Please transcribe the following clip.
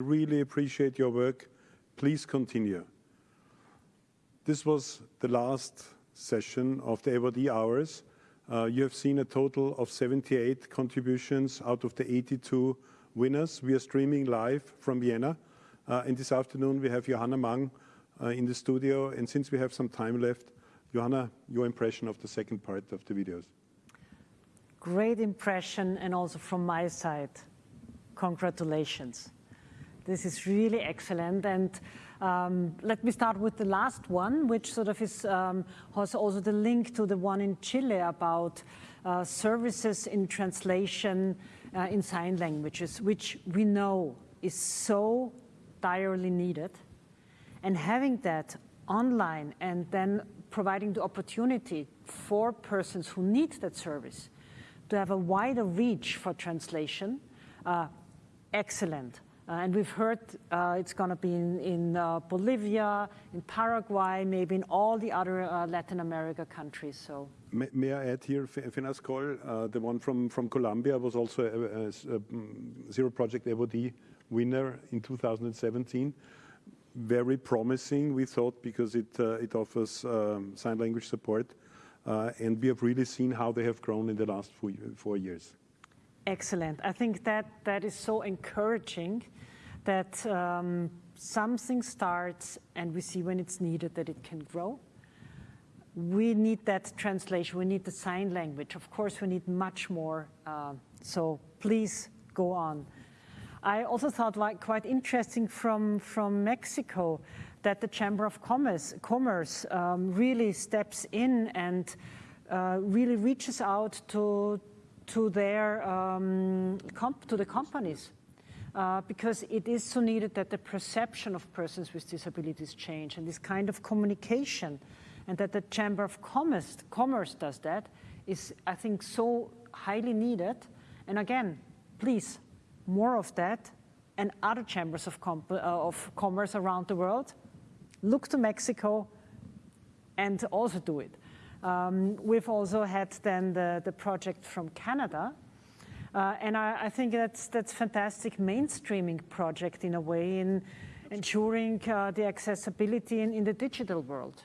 really appreciate your work. Please continue. This was the last session of the AWARD-E Hours. Uh, you have seen a total of 78 contributions out of the 82 winners. We are streaming live from Vienna. Uh, and this afternoon, we have Johanna Mang uh, in the studio. And since we have some time left, Johanna, your impression of the second part of the videos. Great impression, and also from my side, congratulations. This is really excellent. And um, let me start with the last one, which sort of is um, has also the link to the one in Chile about uh, services in translation uh, in sign languages, which we know is so direly needed. And having that online and then providing the opportunity for persons who need that service to have a wider reach for translation, uh, excellent. Uh, and we've heard uh, it's going to be in uh, Bolivia, in Paraguay, maybe in all the other Latin America countries. So. May I add here, Fenascol, the one from Colombia, was also a mm, Zero Project AWARD-E winner in 2017. Very promising, we thought, because it offers um, sign language support. And we have really seen how they have grown in the last four years. Excellent. I think that that is so encouraging that um, something starts and we see when it's needed that it can grow. We need that translation. We need the sign language. Of course, we need much more. Uh, so please go on. I also thought like quite interesting from from Mexico that the Chamber of Commerce um, really steps in and uh, really reaches out to Um, the companies uh, because it is so needed that the perception of persons with disabilities change and this kind of communication and that the Chamber of Commerce does that is, I think, so highly needed. And again, please, more of that and other chambers of uh, commerce around the world, look to Mexico and also do it. Um, we've also had then the the project from Canada. Uh, and I I, think that's a fantastic mainstreaming project in a way in ensuring uh, the accessibility in the digital world.